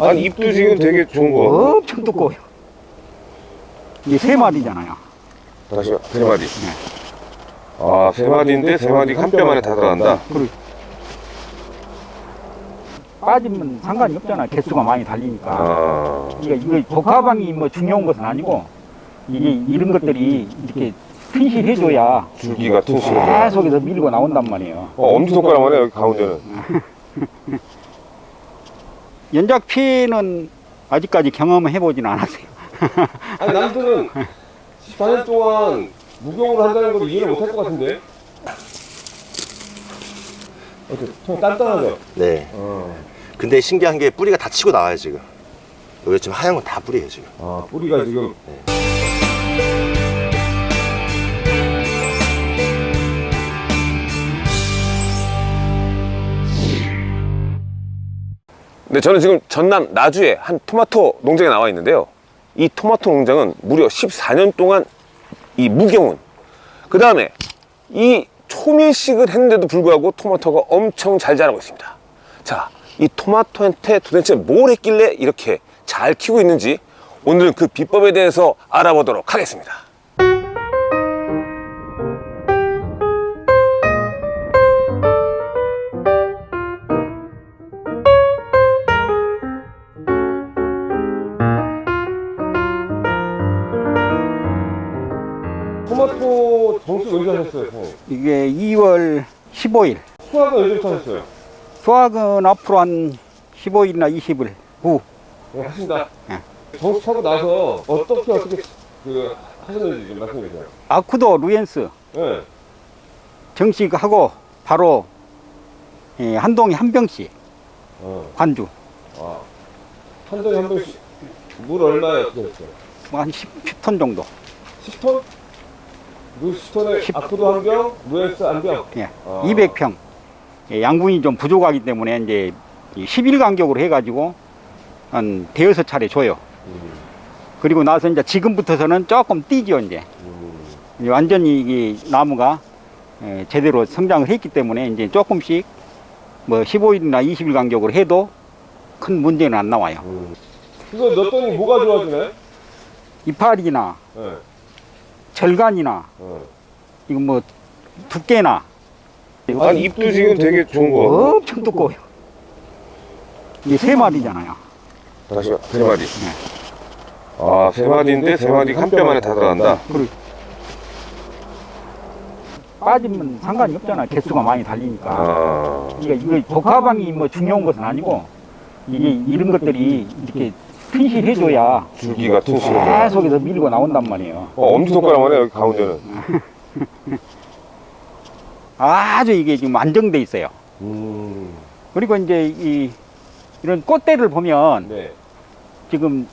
아니 잎도 지금 되게 좋은 거. 엄청 두꺼워요. 이게 세 마디잖아요. 다시 세 마디. 아, 세 마디인데 세 마디가 한뼘 안에 다 들어간다. 그리고 빠지면 상관이 없잖아요. 개수가 많이 달리니까. 아, 그러니까 이거 복합방이 뭐 중요한 것은 아니고 이게 이런 것들이 이렇게 튼실해줘야 줄기가 튼실해. 계속해서 밀고 나온단 말이에요. 어, 엄지 손가락만 해 여기 가운데는. 연작 피해는 아직까지 경험을 해보진 않았어요. 아니 남들은 14년 동안 무경으로 한다는 걸 이해를 못할 것 같은데. 어때? 좀 단단하죠? 네. 어. 근데 신기한 게 뿌리가 다 치고 나와요 지금. 여기 지금 하얀 건 다 뿌리예요 지금. 아, 뿌리가 지금. 네, 저는 지금 전남 나주의 한 토마토 농장에 나와 있는데요. 이 토마토 농장은 무려 14년 동안 이 무경운, 그 다음에 이 초밀식을 했는데도 불구하고 토마토가 엄청 잘 자라고 있습니다. 자, 이 토마토한테 도대체 뭘 했길래 이렇게 잘 키우고 있는지 오늘은 그 비법에 대해서 알아보도록 하겠습니다. 토마토 정수 언제 하셨어요, 선생님? 이게 2월 15일. 수학은 언제부터 하셨어요? 수학은 앞으로 한 15일이나 20일 후. 네, 하신다. 네. 정수 차고 나서 어떻게 어떻게 그 하셨는지 좀 말씀해 주세요. 아쿠도 루엔스 네. 정식하고 바로 예, 한 동에 한 병씩 어. 관주. 아. 한 동에 한 병씩 물 얼마에 어떻게 했어요? 뭐한 10 톤 정도. 10톤? 물 10톤에 10 아쿠도 한 병, 루엔스 한 병. 예. 아. 200평. 예, 양분이 좀 부족하기 때문에 이제 10일 간격으로 해가지고 한 대여섯 차례 줘요. 음. 그리고 나서 이제 지금부터서는 조금 뛰죠 이제. 음. 이제 완전히 이 나무가 예, 제대로 성장을 했기 때문에 이제 조금씩 뭐 15일이나 20일 간격으로 해도 큰 문제는 안 나와요. 음. 이거 넣었더니 뭐가 좋아지네? 이파리나 네. 절간이나 어. 이거 뭐 두께나 아니 잎도 지금 되게 좋은 거. 엄청 두꺼워요. 이게 세 마디잖아요. 다시 세 마디. 아, 세 마디인데 세 마디가 한뼘 안에 다 들어간다. 그리고 빠지면 상관이 없잖아요. 개수가 많이 달리니까. 아. 그러니까 이거 복합방이 뭐 중요한 것은 아니고 이게 이런 것들이 이렇게 튼실해줘야 줄기가 튼실해. 계속해서 밀고 나온단 말이에요. 어, 엄지 손가락만 해 여기 가운데는. 아주 이게 지금 안정돼 있어요. 음. 그리고 이제 이 이런 꽃대를 보면 네. 지금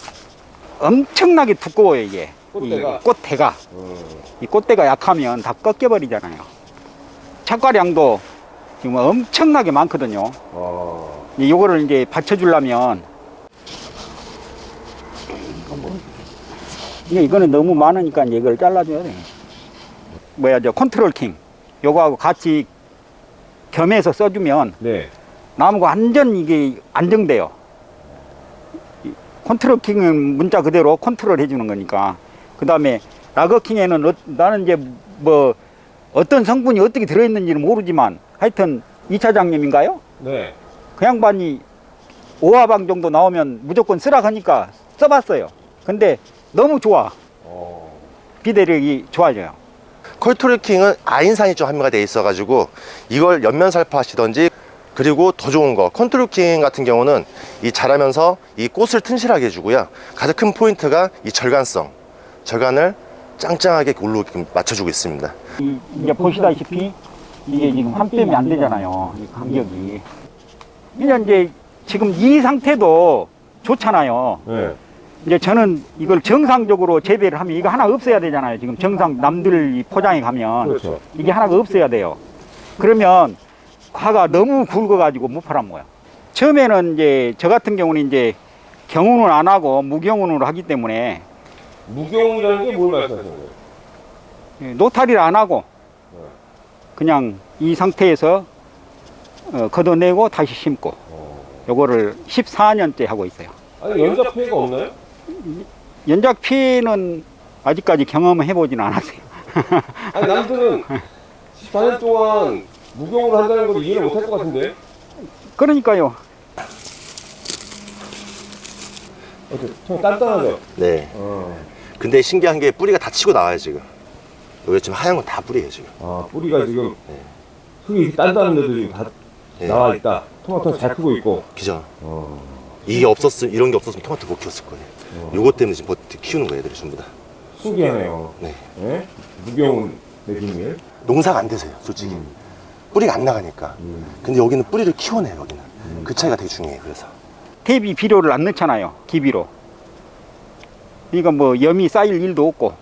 엄청나게 두꺼워요 이게. 꽃대가? 이 꽃대가 음. 이 꽃대가 약하면 다 꺾여 버리잖아요. 착과량도 지금 엄청나게 많거든요. 아. 이 요거를 이제 받쳐주려면 이게 이거는 너무 많으니까 이제 이걸 잘라줘야 돼. 뭐야 저 컨트롤 킹 요거하고 같이 겸해서 써주면 네. 나무가 완전 이게 안정돼요. 이 컨트롤 킹은 문자 그대로 컨트롤 해주는 거니까. 그 다음에 라거 킹에는 어- 나는 이제 뭐 어떤 성분이 어떻게 들어있는지는 모르지만 하여튼 이 차장님인가요? 네. 그 양반이 오화방 정도 나오면 무조건 쓰라 하니까 써봤어요. 근데 너무 좋아. 어. 비대력이 좋아져요. 컨트롤킹은 아인산이 좀 함유가 돼 있어가지고 이걸 엽면 살포 하시던지 그리고 더 좋은 거 컨트롤 킹 같은 경우는 이 자라면서 이 꽃을 튼실하게 해주고요 가장 큰 포인트가 이 절간성 절간을 짱짱하게 올로 맞춰주고 있습니다 이, 이제 보시다시피 이게 지금 한 뼘이 안 되잖아요. 이 간격이. 그냥 이제 지금 이 상태도 좋잖아요. 네. 이제 저는 이걸 정상적으로 재배를 하면 이거 하나 없어야 되잖아요. 지금 정상 남들 이 포장에 가면 그렇죠. 이게 하나가 없어야 돼요. 그러면 과가 너무 굵어가지고 못 팔아먹어요. 처음에는 이제 저 같은 경우는 이제 경운을 안 하고 무경운으로 하기 때문에 무경이라는 게 뭘 말씀하시는 거예요? 예, 노탈이를 안 하고 그냥 이 상태에서 어, 걷어내고 다시 심고 요거를 14년째 하고 있어요. 아니 연작 피해가 없나요? 연작 피해는 아직까지 경험해 보진 않았어요. 아니 남들은 14년 동안 무경으로 한다는 걸 이해를 못할 것 같은데 그러니까요. 좀 단단하죠? 네. 어. 근데 신기한 게 뿌리가 다 치고 나와요 지금. 여기 지금 하얀 건 다 뿌리예요 지금. 아 뿌리가 지금 흙이 단단한데도 지금 다 네. 나와 있다 토마토 잘 크고 있고 그죠? 어. 이게 없었으면 이런 게 없었으면 토마토 못 키웠을 거예요. 요것 때문에 지금 버티 키우는 거예요, 애들이 전부 다. 신기하네요 네. 예? 무경 내기님 농사가 안 되세요, 솔직히. 뿌리가 안 나가니까. 근데 여기는 뿌리를 키워내요, 여기는. 그 차이가 되게 중요해요, 그래서. 대비 비료를 안 넣잖아요. 기비로. 그러니까 뭐 염이 쌓일 일도 없고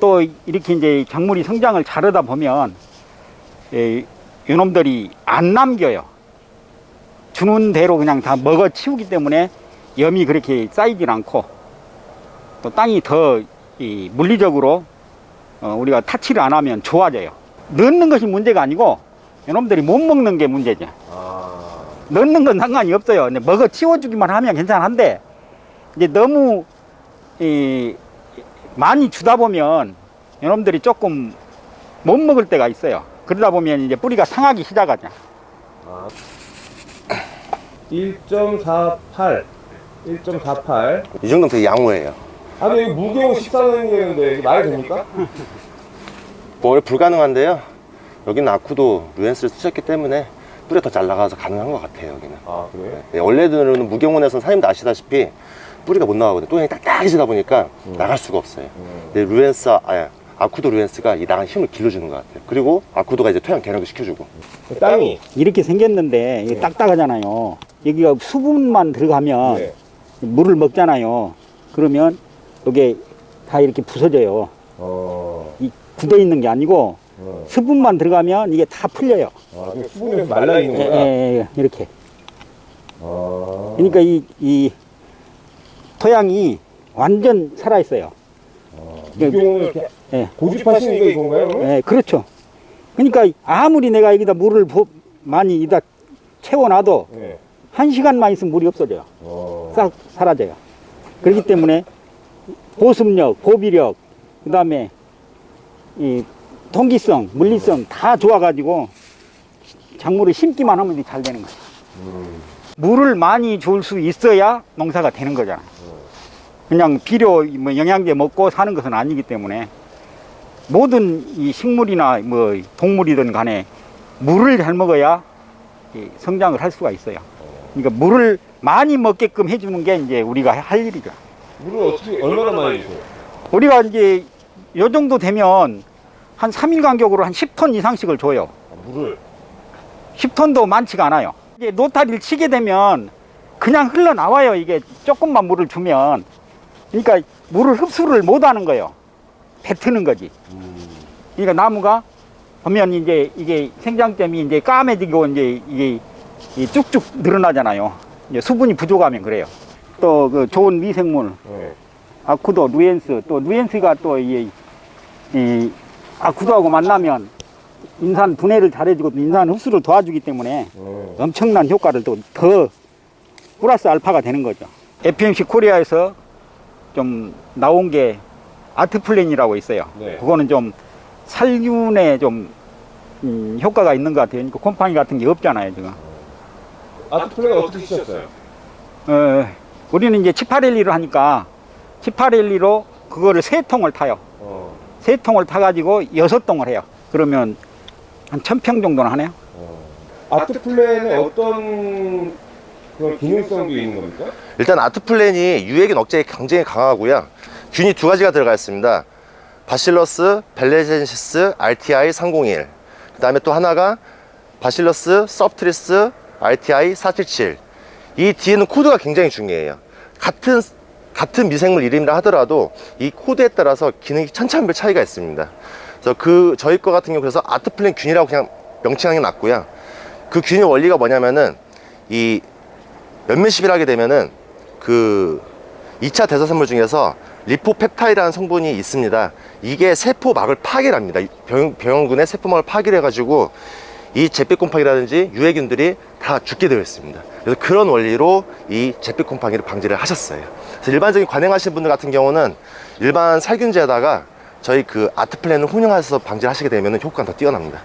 또 이렇게 이제 작물이 성장을 자르다 보면 예, 요놈들이 안 남겨요. 주는 대로 그냥 다 먹어 치우기 때문에 염이 그렇게 쌓이질 않고 또 땅이 더이 물리적으로 어, 우리가 타치를 안 하면 좋아져요. 넣는 것이 문제가 아니고 요놈들이 못 먹는 게 문제죠. 아. 넣는 건 상관이 없어요. 근데 먹어 치워주기만 하면 괜찮은데 이제 너무 이 많이 주다 보면 이놈들이 조금 못 먹을 때가 있어요. 그러다 보면 이제 뿌리가 상하기 시작하죠. 1.48 1.48이 정도면 되게 양호해요. 아니 무경 14년이라는데 이게 말이 됩니까? 뭐 원래 불가능한데요. 여기는 아쿠도 루엔스를 쓰셨기 때문에 뿌리가 더잘 나가서 가능한 것 같아요, 여기는. 아 그래요? 네, 원래는 무경원에서는 사장님도 아시다시피 뿌리가 못 나가거든요. 또형이 딱딱해지다 보니까 나갈 수가 없어요. 근데 루엔스, 아, 아쿠도 루엔스가 이 나간 힘을 길러주는 것 같아요. 그리고 아쿠도가 이제 토양 개력을 시켜주고. 땅이 이렇게 생겼는데 이게 딱딱하잖아요. 여기가 수분만 들어가면 네. 물을 먹잖아요. 그러면 이게 다 이렇게 부서져요. 어... 이 굳어 있는 게 아니고 어. 수분만 들어가면 이게 다 풀려요. 아, 수분이 말라 있는 예, 거야? 예, 예, 이렇게. 아... 그러니까 이, 이 토양이 완전 살아 있어요. 무경을 이렇게 예, 고집하시는 게 이건가요? 예, 그렇죠. 그러니까 아무리 내가 여기다 물을 부- 많이 이다 채워놔도 네. 한 시간만 있으면 물이 없어져요. 어... 싹 사라져요. 그렇기 때문에 보습력, 보비력, 그 다음에 이 통기성, 물리성 다 좋아가지고 작물을 심기만 하면 잘 되는 거예요. 물을 많이 줄 수 있어야 농사가 되는 거잖아요. 그냥 비료, 뭐 영양제 먹고 사는 것은 아니기 때문에 모든 이 식물이나 뭐 동물이든 간에 물을 잘 먹어야 이 성장을 할 수가 있어요. 그러니까 물을 많이 먹게끔 해주는 게 이제 우리가 할 일이죠. 물을 어떻게 얼마나 많이 주세요? 우리가 이제 요 정도 되면 한 3일 간격으로 한 10톤 이상씩을 줘요. 아, 물을 10톤도 많지가 않아요. 이게 노타리를 치게 되면 그냥 흘러나와요. 이게 조금만 물을 주면. 그러니까 물을 흡수를 못 하는 거예요. 뱉는 거지. 그러니까 나무가 보면 이제 이게 생장점이 이제 까매지고 이제 이게 이 쭉쭉 늘어나잖아요. 이제 수분이 부족하면 그래요. 또 그 좋은 미생물, 네. 아쿠도, 루엔스, 또 루엔스가 또 이, 이 아쿠도하고 만나면 인산 분해를 잘해주고 또 인산 흡수를 도와주기 때문에 네. 엄청난 효과를 또 더 플러스 알파가 되는 거죠. FMC 코리아에서 좀 나온 게 아트플랜이라고 있어요. 네. 그거는 좀 살균에 좀 음, 효과가 있는 것 같아요. 그러니까 곰팡이 같은 게 없잖아요, 지금. 아트플레이가 어떻게 쓰셨어요? 어, 우리는 이제 치파렐리로 하니까 치파렐리로 그거를 세 통을 타요. 어. 세 통을 타가지고 여섯 통을 해요. 그러면 한 천 평 정도는 하네요. 아트플랜에는 어떤 그런 기능성도 있는 겁니까? 일단 아트플랜이 유해균 억제에 굉장히 강하고요. 균이 두 가지가 들어가 있습니다. Bacillus velezensis RTI 301. 그 다음에 또 하나가 Bacillus subtilis RTI 477. 이 뒤에는 코드가 굉장히 중요해요. 같은 같은 미생물 이름이라 하더라도 이 코드에 따라서 기능이 천차만별 차이가 있습니다. 그래서 그 저희 거 같은 경우 그래서 아트플랜 균이라고 그냥 명칭하는 게 낫고요. 그 균의 원리가 뭐냐면은 이 몇몇십일 하게 되면은 그 2차 대사선물 중에서 리포펩타이라는 성분이 있습니다. 이게 세포막을 파괴를 합니다. 병, 병원군의 세포막을 파괴를 해가지고 이 잿빛 곰팡이라든지 유해균들이 다 죽게 되어 있습니다. 그래서 그런 원리로 이 잿빛 곰팡이를 방지를 하셨어요. 그래서 일반적인 관행하시는 분들 같은 경우는 일반 살균제에다가 저희 그 아트 플랜을 혼용해서 방지를 하시게 되면 효과가 더 뛰어납니다.